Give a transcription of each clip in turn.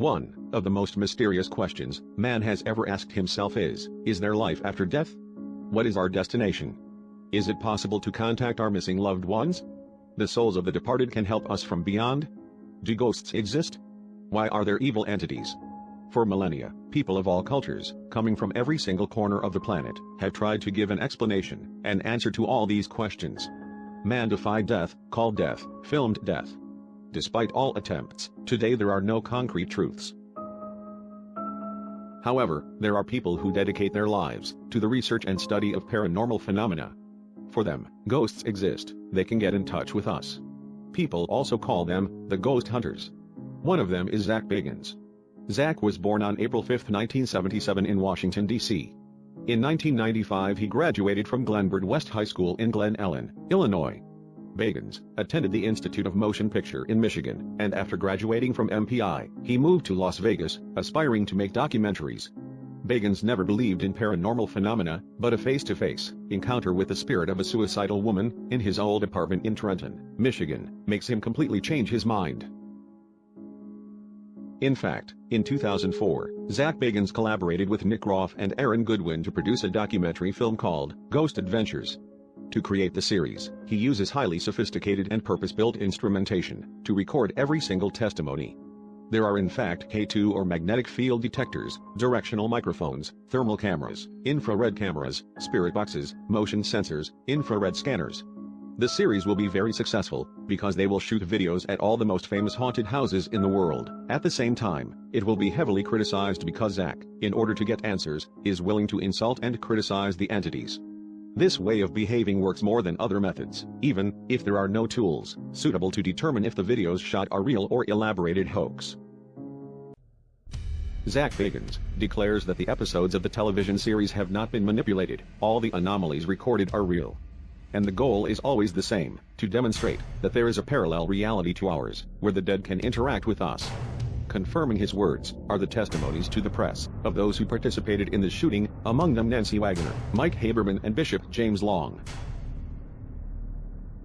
One of the most mysterious questions man has ever asked himself is, is there life after death? What is our destination? Is it possible to contact our missing loved ones? The souls of the departed can help us from beyond? Do ghosts exist? Why are there evil entities? For millennia, people of all cultures, coming from every single corner of the planet, have tried to give an explanation, an answer to all these questions. Man defied death, called death, filmed death. Despite all attempts, today there are no concrete truths. However, there are people who dedicate their lives to the research and study of paranormal phenomena. For them, ghosts exist, they can get in touch with us. People also call them the ghost hunters. One of them is Zak Bagans. Zak was born on April 5, 1977 in Washington, D.C. In 1995 he graduated from Glenbard West High School in Glen Ellyn, Illinois. Bagans attended the Institute of Motion Picture in Michigan, and after graduating from MPI, he moved to Las Vegas, aspiring to make documentaries. Bagans never believed in paranormal phenomena, but a face-to-face -face encounter with the spirit of a suicidal woman in his old apartment in Trenton, Michigan, makes him completely change his mind. In fact, in 2004, Zak Bagans collaborated with Nick Roth and Aaron Goodwin to produce a documentary film called Ghost Adventures. To create the series, he uses highly sophisticated and purpose-built instrumentation to record every single testimony. There are in fact K2 or magnetic field detectors, directional microphones, thermal cameras, infrared cameras, spirit boxes, motion sensors, infrared scanners, the series will be very successful, because they will shoot videos at all the most famous haunted houses in the world. At the same time, it will be heavily criticized because Zak, in order to get answers, is willing to insult and criticize the entities. This way of behaving works more than other methods, even if there are no tools suitable to determine if the videos shot are real or elaborated hoax. Zak Bagans declares that the episodes of the television series have not been manipulated, all the anomalies recorded are real and the goal is always the same, to demonstrate that there is a parallel reality to ours, where the dead can interact with us. Confirming his words are the testimonies to the press of those who participated in the shooting, among them Nancy Wagner, Mike Haberman and Bishop James Long.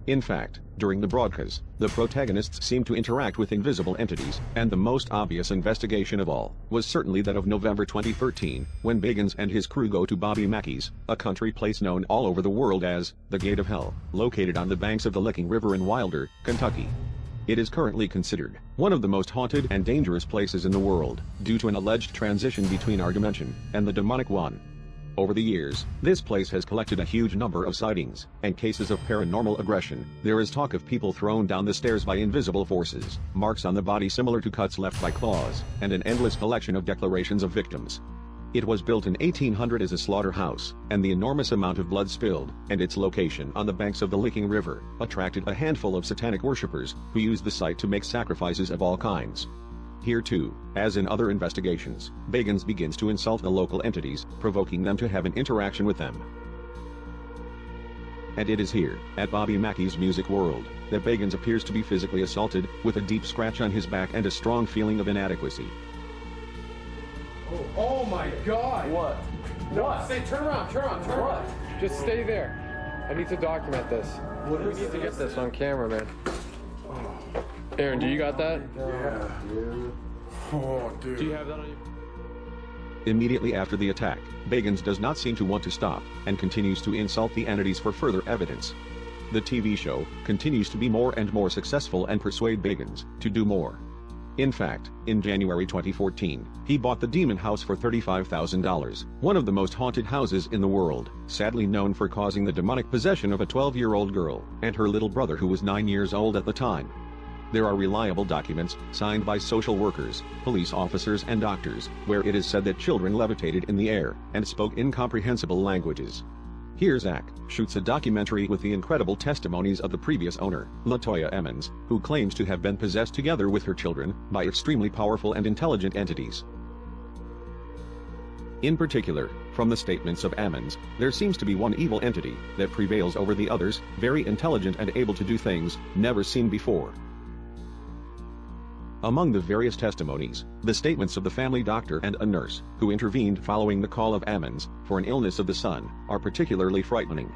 In fact, during the broadcast, the protagonists seemed to interact with invisible entities, and the most obvious investigation of all was certainly that of November 2013, when Bagans and his crew go to Bobby Mackey's, a country place known all over the world as the Gate of Hell, located on the banks of the Licking River in Wilder, Kentucky. It is currently considered one of the most haunted and dangerous places in the world, due to an alleged transition between our dimension and the demonic one. Over the years, this place has collected a huge number of sightings and cases of paranormal aggression. There is talk of people thrown down the stairs by invisible forces, marks on the body similar to cuts left by claws, and an endless collection of declarations of victims. It was built in 1800 as a slaughterhouse, and the enormous amount of blood spilled, and its location on the banks of the Licking River, attracted a handful of satanic worshippers, who used the site to make sacrifices of all kinds. Here too, as in other investigations, Bagans begins to insult the local entities, provoking them to have an interaction with them. And it is here, at Bobby Mackey's Music World, that Bagans appears to be physically assaulted, with a deep scratch on his back and a strong feeling of inadequacy. Oh, oh my god! What? No, what? Stay, turn around, turn around, turn what? around. Just stay there. I need to document this. What we is need to get this on camera, man. Oh. Aaron, do you got that? Yeah. Oh, dude. Do you have that on you? Immediately after the attack, Bagans does not seem to want to stop, and continues to insult the entities for further evidence. The TV show continues to be more and more successful and persuade Bagans to do more. In fact, in January 2014, he bought the Demon House for $35,000, one of the most haunted houses in the world, sadly known for causing the demonic possession of a 12-year-old girl and her little brother who was 9 years old at the time. There are reliable documents, signed by social workers, police officers and doctors, where it is said that children levitated in the air and spoke incomprehensible languages. Here Zak shoots a documentary with the incredible testimonies of the previous owner, Latoya Ammons, who claims to have been possessed together with her children by extremely powerful and intelligent entities. In particular, from the statements of Ammons, there seems to be one evil entity that prevails over the others, very intelligent and able to do things never seen before. Among the various testimonies, the statements of the family doctor and a nurse, who intervened following the call of Ammons, for an illness of the son, are particularly frightening.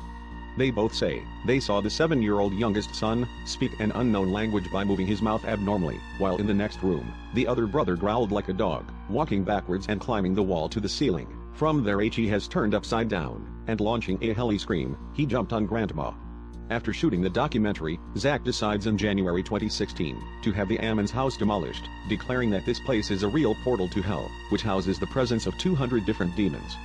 They both say they saw the seven-year-old youngest son speak an unknown language by moving his mouth abnormally, while in the next room, the other brother growled like a dog, walking backwards and climbing the wall to the ceiling. From there he has turned upside down, and launching a heli scream, he jumped on grandma. After shooting the documentary, Zak decides in January 2016 to have the Ammons house demolished, declaring that this place is a real portal to hell, which houses the presence of 200 different demons.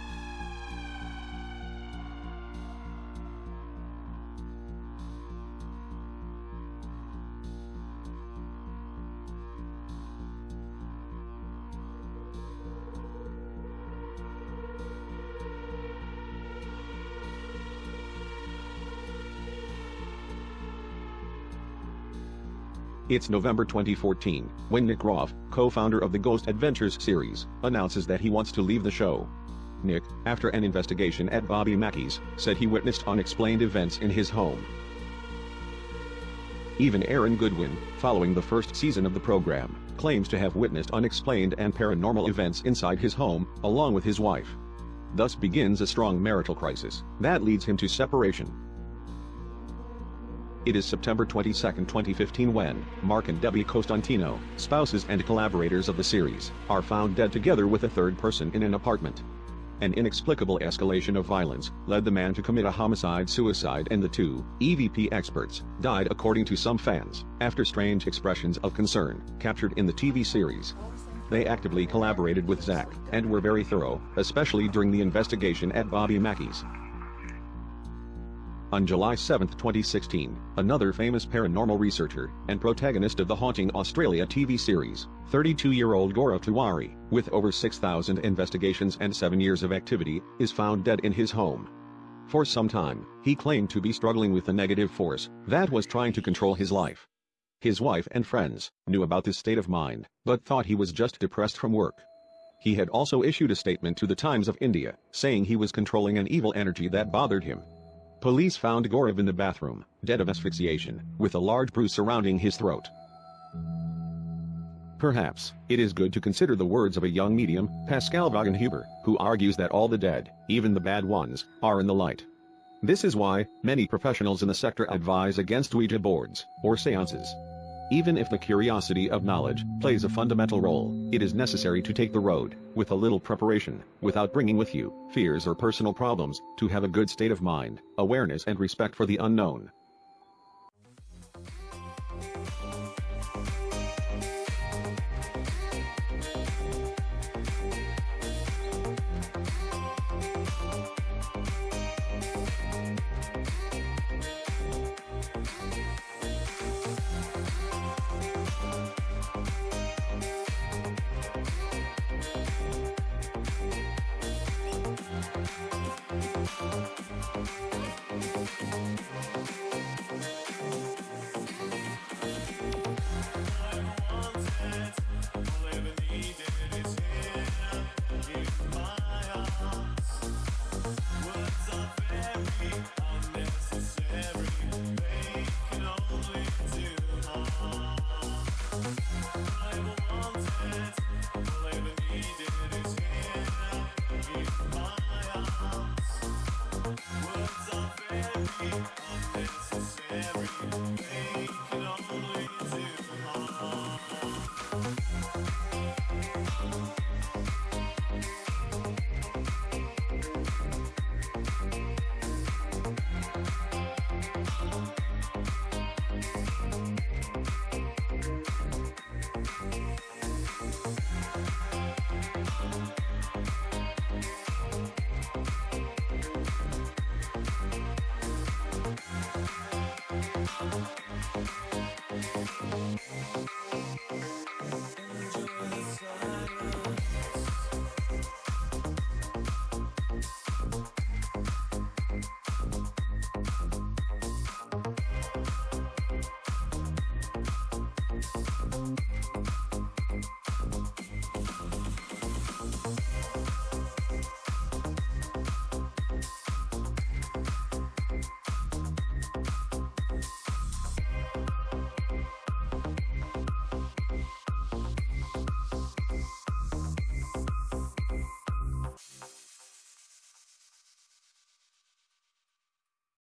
It's November 2014, when Nick Roth, co-founder of the Ghost Adventures series, announces that he wants to leave the show. Nick, after an investigation at Bobby Mackey's, said he witnessed unexplained events in his home. Even Aaron Goodwin, following the first season of the program, claims to have witnessed unexplained and paranormal events inside his home, along with his wife. Thus begins a strong marital crisis, that leads him to separation. It is September 22, 2015 when Mark and Debbie Constantino, spouses and collaborators of the series, are found dead together with a third person in an apartment. An inexplicable escalation of violence led the man to commit a homicide-suicide and the two, EVP experts, died according to some fans, after strange expressions of concern, captured in the TV series. They actively collaborated with Zak, and were very thorough, especially during the investigation at Bobby Mackey's. On July 7, 2016, another famous paranormal researcher and protagonist of the Haunting Australia TV series, 32-year-old Gaurav Tiwari, with over 6,000 investigations and 7 years of activity, is found dead in his home. For some time, he claimed to be struggling with a negative force that was trying to control his life. His wife and friends knew about this state of mind, but thought he was just depressed from work. He had also issued a statement to the Times of India, saying he was controlling an evil energy that bothered him. Police found Gaurav in the bathroom, dead of asphyxiation, with a large bruise surrounding his throat. Perhaps, it is good to consider the words of a young medium, Pascal Wagenhuber, who argues that all the dead, even the bad ones, are in the light. This is why, many professionals in the sector advise against Ouija boards, or seances. Even if the curiosity of knowledge plays a fundamental role, it is necessary to take the road, with a little preparation, without bringing with you fears or personal problems, to have a good state of mind, awareness and respect for the unknown.